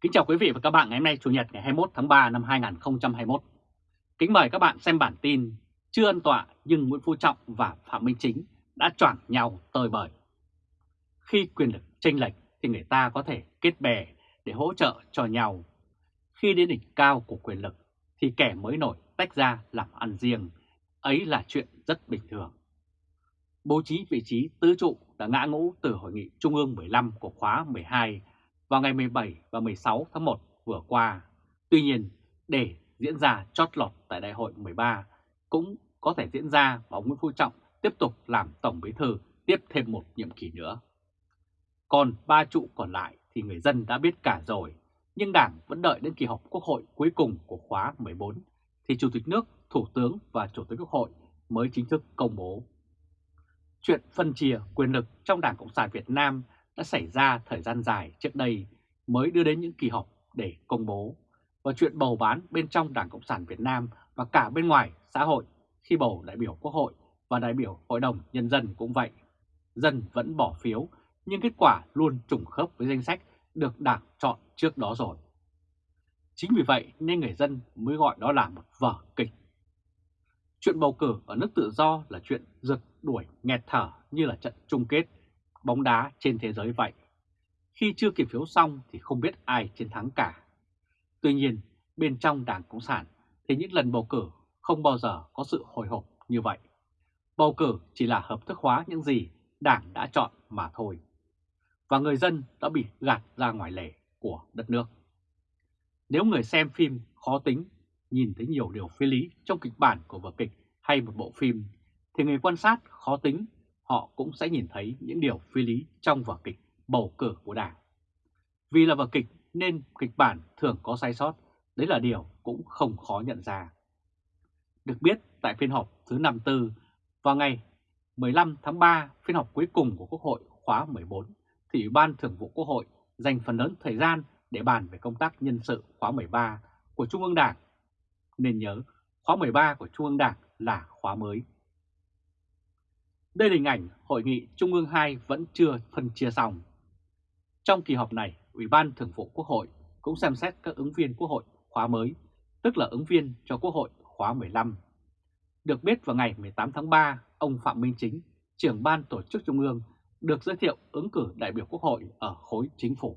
Kính chào quý vị và các bạn ngày hôm nay Chủ nhật ngày 21 tháng 3 năm 2021. Kính mời các bạn xem bản tin Chưa ân tọa nhưng Nguyễn Phú Trọng và Phạm Minh Chính đã choảng nhau tơi bời. Khi quyền lực chênh lệch thì người ta có thể kết bè để hỗ trợ cho nhau. Khi đến đỉnh cao của quyền lực thì kẻ mới nổi tách ra làm ăn riêng, ấy là chuyện rất bình thường. Bố trí vị trí tứ trụ đã ngã ngũ từ Hội nghị Trung ương 15 của khóa 12 vào ngày 17 và 16 tháng 1 vừa qua. Tuy nhiên, để diễn ra chót lọt tại đại hội 13 cũng có thể diễn ra và ông Nguyễn Phú Trọng tiếp tục làm Tổng Bí Thư tiếp thêm một nhiệm kỳ nữa. Còn ba trụ còn lại thì người dân đã biết cả rồi, nhưng Đảng vẫn đợi đến kỳ họp Quốc hội cuối cùng của khóa 14 thì Chủ tịch nước, Thủ tướng và Chủ tịch Quốc hội mới chính thức công bố. Chuyện phân chia quyền lực trong Đảng Cộng sản Việt Nam đã xảy ra thời gian dài trước đây mới đưa đến những kỳ họp để công bố. Và chuyện bầu bán bên trong Đảng Cộng sản Việt Nam và cả bên ngoài xã hội khi bầu đại biểu Quốc hội và đại biểu Hội đồng Nhân dân cũng vậy. Dân vẫn bỏ phiếu, nhưng kết quả luôn trùng khớp với danh sách được Đảng chọn trước đó rồi. Chính vì vậy nên người dân mới gọi đó là một vở kịch. Chuyện bầu cử ở nước tự do là chuyện giật đuổi nghẹt thở như là trận chung kết bóng đá trên thế giới vậy. Khi chưa kiểm phiếu xong thì không biết ai chiến thắng cả. Tuy nhiên, bên trong Đảng Cộng sản thì những lần bầu cử không bao giờ có sự hồi hộp như vậy. Bầu cử chỉ là hợp thức hóa những gì Đảng đã chọn mà thôi. Và người dân đã bị gạt ra ngoài lề của đất nước. Nếu người xem phim khó tính, nhìn thấy nhiều điều phi lý trong kịch bản của vở kịch hay một bộ phim, thì người quan sát khó tính họ cũng sẽ nhìn thấy những điều phi lý trong vở kịch bầu cử của Đảng. Vì là vở kịch nên kịch bản thường có sai sót, đấy là điều cũng không khó nhận ra. Được biết tại phiên họp thứ 54 vào ngày 15 tháng 3, phiên họp cuối cùng của Quốc hội khóa 14, thì Ủy ban Thường vụ Quốc hội dành phần lớn thời gian để bàn về công tác nhân sự khóa 13 của Trung ương Đảng. Nên nhớ, khóa 13 của Trung ương Đảng là khóa mới. Đây là hình ảnh Hội nghị Trung ương 2 vẫn chưa phân chia xong. Trong kỳ họp này, Ủy ban Thường vụ Quốc hội cũng xem xét các ứng viên Quốc hội khóa mới, tức là ứng viên cho Quốc hội khóa 15. Được biết vào ngày 18 tháng 3, ông Phạm Minh Chính, trưởng ban tổ chức Trung ương, được giới thiệu ứng cử đại biểu Quốc hội ở khối chính phủ.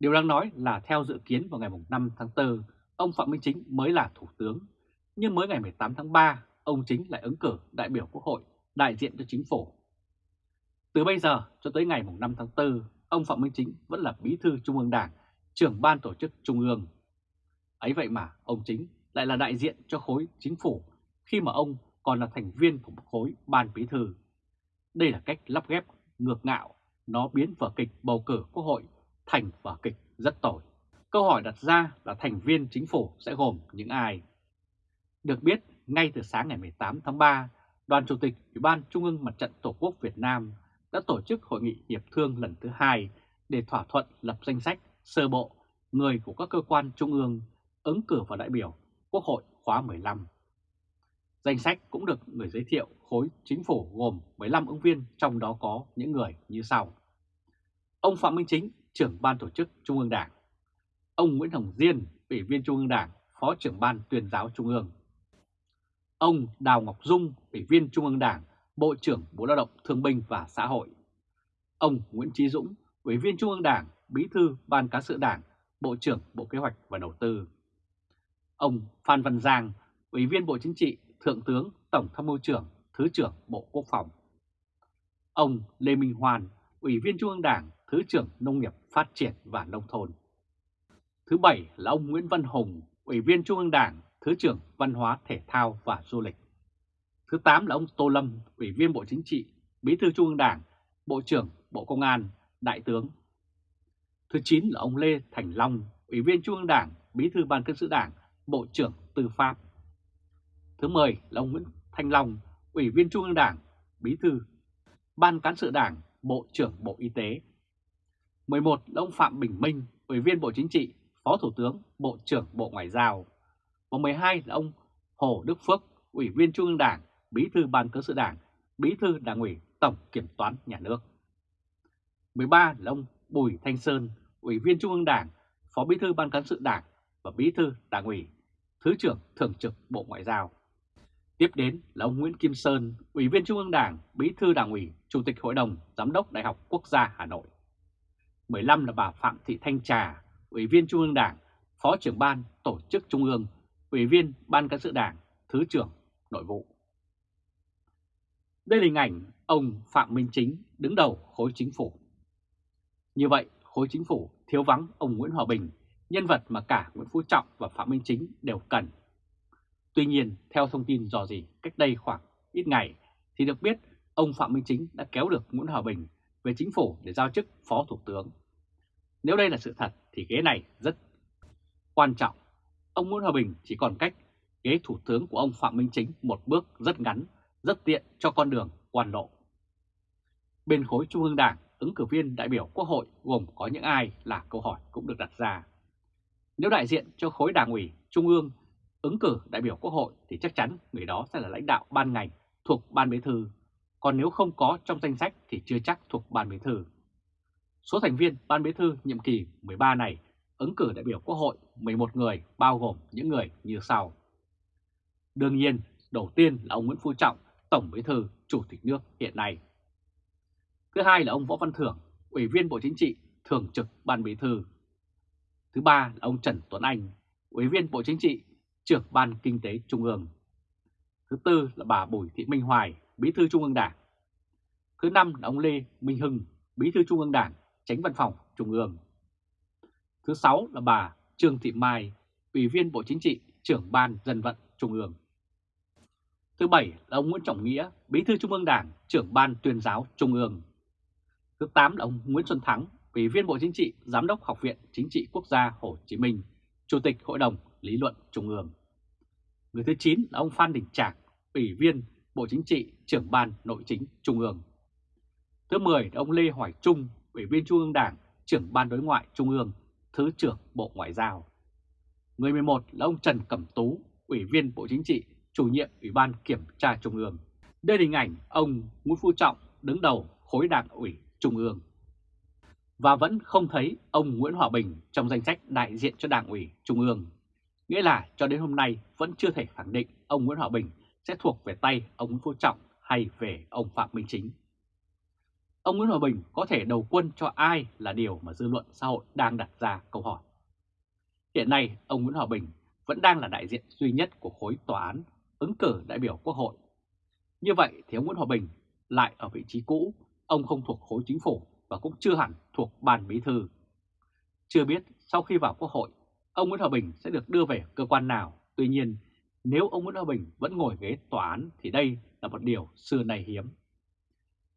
Điều đáng nói là theo dự kiến vào ngày 5 tháng 4, ông Phạm Minh Chính mới là Thủ tướng, nhưng mới ngày 18 tháng 3, ông Chính lại ứng cử đại biểu Quốc hội đại diện cho chính phủ. Từ bây giờ cho tới ngày 5 tháng 4, ông Phạm Minh Chính vẫn là bí thư Trung ương Đảng, trưởng ban tổ chức Trung ương. Ấy vậy mà ông Chính lại là đại diện cho khối chính phủ khi mà ông còn là thành viên của một khối ban bí thư. Đây là cách lắp ghép ngược ngạo, nó biến vở kịch bầu cử quốc hội thành vở kịch rất tồi. Câu hỏi đặt ra là thành viên chính phủ sẽ gồm những ai? Được biết, ngay từ sáng ngày 18 tháng 3, Đoàn Chủ tịch Ủy ban Trung ương Mặt trận Tổ quốc Việt Nam đã tổ chức hội nghị hiệp thương lần thứ hai để thỏa thuận lập danh sách sơ bộ người của các cơ quan trung ương ứng cử vào đại biểu Quốc hội khóa 15. Danh sách cũng được người giới thiệu khối chính phủ gồm 15 ứng viên, trong đó có những người như sau. Ông Phạm Minh Chính, trưởng ban tổ chức Trung ương Đảng. Ông Nguyễn Hồng Diên, ủy viên Trung ương Đảng, phó trưởng ban tuyên giáo Trung ương. Ông Đào Ngọc Dung, Ủy viên Trung ương Đảng, Bộ trưởng Bộ Lao động Thương binh và Xã hội. Ông Nguyễn Trí Dũng, Ủy viên Trung ương Đảng, Bí thư Ban Cán sự Đảng, Bộ trưởng Bộ Kế hoạch và Đầu tư. Ông Phan Văn Giang, Ủy viên Bộ Chính trị, Thượng tướng Tổng tham mưu trưởng, Thứ trưởng Bộ Quốc phòng. Ông Lê Minh hoàn Ủy viên Trung ương Đảng, Thứ trưởng Nông nghiệp Phát triển và Nông thôn. Thứ bảy là ông Nguyễn Văn Hùng, Ủy viên Trung ương Đảng, Thứ trưởng Văn hóa Thể thao và Du lịch. Thứ 8 là ông Tô Lâm, Ủy viên Bộ Chính trị, Bí thư Trung ương Đảng, Bộ trưởng Bộ Công an, Đại tướng. Thứ 9 là ông Lê Thành Long, Ủy viên Trung ương Đảng, Bí thư Ban Cán sự Đảng, Bộ trưởng Tư pháp. Thứ 10 là ông Nguyễn Thanh Long, Ủy viên Trung ương Đảng, Bí thư Ban Cán sự Đảng, Bộ trưởng Bộ Y tế. 11 là ông Phạm Bình Minh, Ủy viên Bộ Chính trị, Phó Thủ tướng, Bộ trưởng Bộ Ngoại giao và 12 là ông Hồ Đức Phước, Ủy viên Trung ương Đảng, Bí thư Ban Cán sự Đảng, Bí thư Đảng ủy Tổng Kiểm toán Nhà nước. 13 là ông Bùi Thanh Sơn, Ủy viên Trung ương Đảng, Phó Bí thư Ban Cán sự Đảng và Bí thư Đảng ủy, Thứ trưởng Thường trực Bộ Ngoại giao. Tiếp đến là ông Nguyễn Kim Sơn, Ủy viên Trung ương Đảng, Bí thư Đảng ủy, Chủ tịch Hội đồng Giám đốc Đại học Quốc gia Hà Nội. 15 là bà Phạm Thị Thanh Trà, Ủy viên Trung ương Đảng, Phó trưởng Ban Tổ chức Trung ương, Ủy viên Ban Cán sự Đảng, Thứ trưởng Nội vụ. Đây là hình ảnh ông Phạm Minh Chính đứng đầu khối chính phủ. Như vậy, khối chính phủ thiếu vắng ông Nguyễn Hòa Bình, nhân vật mà cả Nguyễn Phú Trọng và Phạm Minh Chính đều cần. Tuy nhiên, theo thông tin dò dỉ cách đây khoảng ít ngày, thì được biết ông Phạm Minh Chính đã kéo được Nguyễn Hòa Bình về chính phủ để giao chức Phó Thủ tướng. Nếu đây là sự thật thì ghế này rất quan trọng. Ông Nguyễn Hòa Bình chỉ còn cách ghế Thủ tướng của ông Phạm Minh Chính một bước rất ngắn, rất tiện cho con đường quan lộ. Bên khối Trung ương Đảng, ứng cử viên đại biểu Quốc hội gồm có những ai là câu hỏi cũng được đặt ra. Nếu đại diện cho khối đảng ủy Trung ương ứng cử đại biểu Quốc hội thì chắc chắn người đó sẽ là lãnh đạo ban ngành thuộc Ban Bí Thư, còn nếu không có trong danh sách thì chưa chắc thuộc Ban Bí Thư. Số thành viên Ban Bí Thư nhiệm kỳ 13 này ứng cử đại biểu Quốc hội 11 người bao gồm những người như sau. Đương nhiên, đầu tiên là ông Nguyễn Phú Trọng, Tổng Bí Thư, Chủ tịch nước hiện nay. Thứ hai là ông Võ Văn Thưởng, Ủy viên Bộ Chính trị, Thường trực Ban Bí Thư. Thứ ba là ông Trần Tuấn Anh, Ủy viên Bộ Chính trị, Trưởng Ban Kinh tế Trung ương. Thứ tư là bà Bùi Thị Minh Hoài, Bí thư Trung ương Đảng. Thứ năm là ông Lê Minh Hưng, Bí thư Trung ương Đảng, Tránh Văn phòng Trung ương. Thứ sáu là bà Trương Thị Mai, Ủy viên Bộ Chính trị, Trưởng Ban Dân vận Trung ương. Thứ bảy là ông Nguyễn Trọng Nghĩa, Bí thư Trung ương Đảng, Trưởng Ban Tuyên giáo Trung ương. Thứ 8 là ông Nguyễn Xuân Thắng, Ủy viên Bộ Chính trị, Giám đốc Học viện Chính trị Quốc gia Hồ Chí Minh, Chủ tịch Hội đồng Lý luận Trung ương. Người thứ 9 là ông Phan Đình Trạc, Ủy viên Bộ Chính trị, Trưởng Ban Nội chính Trung ương. Thứ 10 là ông Lê Hoài Trung, Ủy viên Trung ương Đảng, Trưởng Ban Đối ngoại Trung ương, Thứ trưởng Bộ Ngoại giao. Người 11 là ông Trần Cẩm Tú, Ủy viên Bộ Chính trị, Chủ nhiệm Ủy ban Kiểm tra Trung ương. Đây là hình ảnh ông Nguyễn Phú Trọng đứng đầu khối đảng ủy Trung ương. Và vẫn không thấy ông Nguyễn Hòa Bình trong danh sách đại diện cho đảng ủy Trung ương. Nghĩa là cho đến hôm nay vẫn chưa thể khẳng định ông Nguyễn Hòa Bình sẽ thuộc về tay ông Nguyễn Phú Trọng hay về ông Phạm Minh Chính. Ông Nguyễn Hòa Bình có thể đầu quân cho ai là điều mà dư luận xã hội đang đặt ra câu hỏi. Hiện nay, ông Nguyễn Hòa Bình vẫn đang là đại diện duy nhất của khối tòa án ứng cử đại biểu Quốc hội. Như vậy thì ông Nguyễn Hòa Bình lại ở vị trí cũ, ông không thuộc khối chính phủ và cũng chưa hẳn thuộc ban bí thư. Chưa biết sau khi vào Quốc hội, ông Nguyễn Hòa Bình sẽ được đưa về cơ quan nào. Tuy nhiên, nếu ông Nguyễn Hòa Bình vẫn ngồi ghế tòa án thì đây là một điều xưa nay hiếm.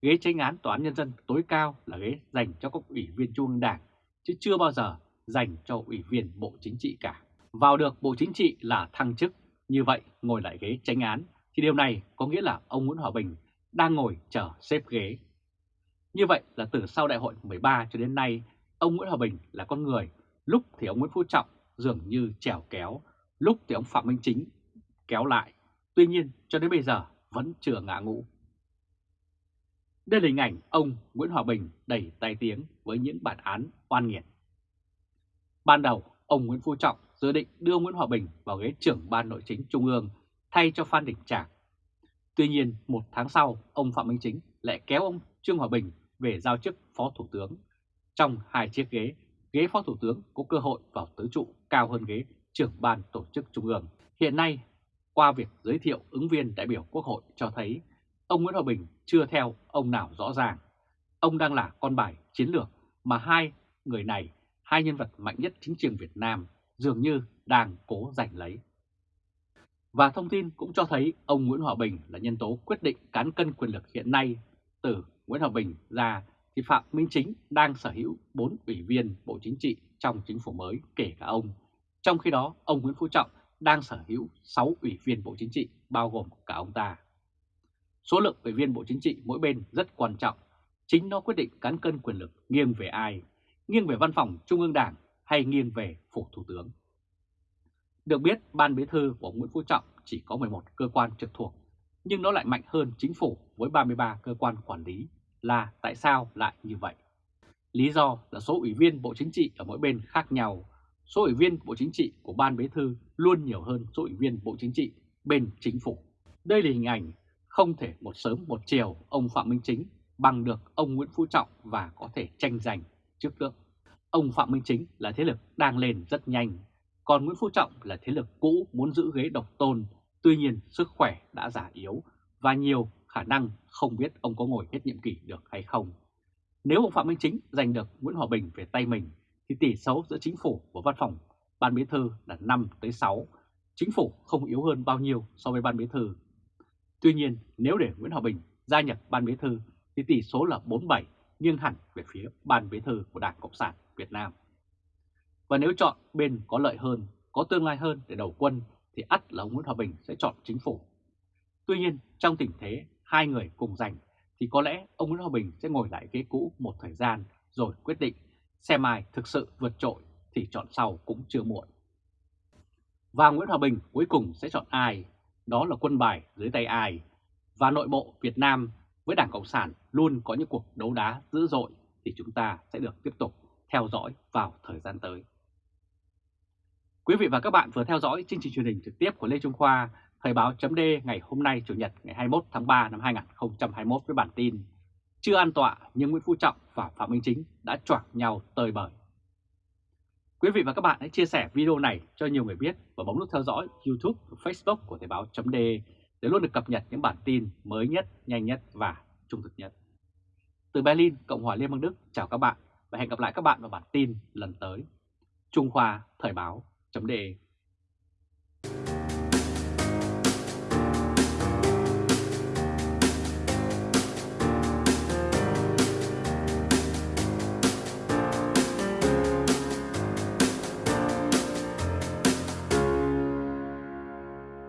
Ghế tranh án tòa án nhân dân tối cao là ghế dành cho các ủy viên trung ương đảng, chứ chưa bao giờ dành cho ủy viên Bộ Chính trị cả. Vào được Bộ Chính trị là thăng chức, như vậy ngồi lại ghế tranh án thì điều này có nghĩa là ông Nguyễn Hòa Bình đang ngồi chờ xếp ghế. Như vậy là từ sau đại hội 13 cho đến nay, ông Nguyễn Hòa Bình là con người, lúc thì ông Nguyễn Phú Trọng dường như trèo kéo, lúc thì ông Phạm Minh Chính kéo lại. Tuy nhiên cho đến bây giờ vẫn chưa ngã ngũ. Đây là hình ảnh ông Nguyễn Hòa Bình đầy tai tiếng với những bản án oan nghiệt. Ban đầu, ông Nguyễn Phú Trọng dự định đưa Nguyễn Hòa Bình vào ghế trưởng ban nội chính Trung ương thay cho Phan Đình Trạc. Tuy nhiên, một tháng sau, ông Phạm Minh Chính lại kéo ông Trương Hòa Bình về giao chức Phó Thủ tướng. Trong hai chiếc ghế, ghế Phó Thủ tướng có cơ hội vào tứ trụ cao hơn ghế trưởng ban tổ chức Trung ương. Hiện nay, qua việc giới thiệu ứng viên đại biểu Quốc hội cho thấy ông Nguyễn Hòa Bình chưa theo ông nào rõ ràng. Ông đang là con bài chiến lược mà hai người này, hai nhân vật mạnh nhất chính trường Việt Nam dường như đang cố giành lấy. Và thông tin cũng cho thấy ông Nguyễn Hòa Bình là nhân tố quyết định cán cân quyền lực hiện nay. Từ Nguyễn Hòa Bình ra thì Phạm Minh Chính đang sở hữu 4 ủy viên Bộ Chính trị trong chính phủ mới kể cả ông. Trong khi đó, ông Nguyễn Phú Trọng đang sở hữu 6 ủy viên Bộ Chính trị bao gồm cả ông ta. Số lượng ủy viên Bộ Chính trị mỗi bên rất quan trọng. Chính nó quyết định cán cân quyền lực nghiêng về ai, nghiêng về văn phòng Trung ương Đảng hay nghiêng về phủ Thủ tướng. Được biết, Ban Bí thư của Nguyễn Phú Trọng chỉ có 11 cơ quan trực thuộc, nhưng nó lại mạnh hơn chính phủ với 33 cơ quan quản lý là tại sao lại như vậy? Lý do là số ủy viên Bộ Chính trị ở mỗi bên khác nhau, số ủy viên Bộ Chính trị của Ban Bí thư luôn nhiều hơn số ủy viên Bộ Chính trị bên chính phủ. Đây là hình ảnh không thể một sớm một chiều ông Phạm Minh Chính bằng được ông Nguyễn Phú Trọng và có thể tranh giành trước nước. Ông Phạm Minh Chính là thế lực đang lên rất nhanh, còn Nguyễn Phú Trọng là thế lực cũ muốn giữ ghế độc tôn, tuy nhiên sức khỏe đã giả yếu và nhiều khả năng không biết ông có ngồi hết nhiệm kỳ được hay không. Nếu ông Phạm Minh Chính giành được Nguyễn Hòa Bình về tay mình thì tỷ số giữa chính phủ và văn phòng ban bí thư là 5 tới 6. Chính phủ không yếu hơn bao nhiêu so với ban bí thư. Tuy nhiên, nếu để Nguyễn Hòa Bình gia nhập ban bí thư thì tỷ số là 47 nghiêng hẳn về phía ban bí thư của Đảng Cộng sản Việt Nam. Và nếu chọn bên có lợi hơn, có tương lai hơn để đầu quân thì ắt là ông Nguyễn Hòa Bình sẽ chọn chính phủ. Tuy nhiên, trong tình thế hai người cùng giành thì có lẽ ông Nguyễn Hòa Bình sẽ ngồi lại ghế cũ một thời gian rồi quyết định xem ai thực sự vượt trội thì chọn sau cũng chưa muộn. Và Nguyễn Hòa Bình cuối cùng sẽ chọn ai? Đó là quân bài dưới tay ai? Và nội bộ Việt Nam với Đảng Cộng sản luôn có những cuộc đấu đá dữ dội thì chúng ta sẽ được tiếp tục theo dõi vào thời gian tới. Quý vị và các bạn vừa theo dõi chương trình truyền hình trực tiếp của Lê Trung Khoa, Thời báo chấm ngày hôm nay Chủ nhật ngày 21 tháng 3 năm 2021 với bản tin Chưa an tọa nhưng Nguyễn Phú Trọng và Phạm Minh Chính đã choảng nhau tơi bời. Quý vị và các bạn hãy chia sẻ video này cho nhiều người biết và bấm nút theo dõi YouTube và Facebook của Thời Báo .de để luôn được cập nhật những bản tin mới nhất, nhanh nhất và trung thực nhất. Từ Berlin, Cộng hòa Liên bang Đức, chào các bạn và hẹn gặp lại các bạn vào bản tin lần tới. Trung Khoa Thời Báo .de.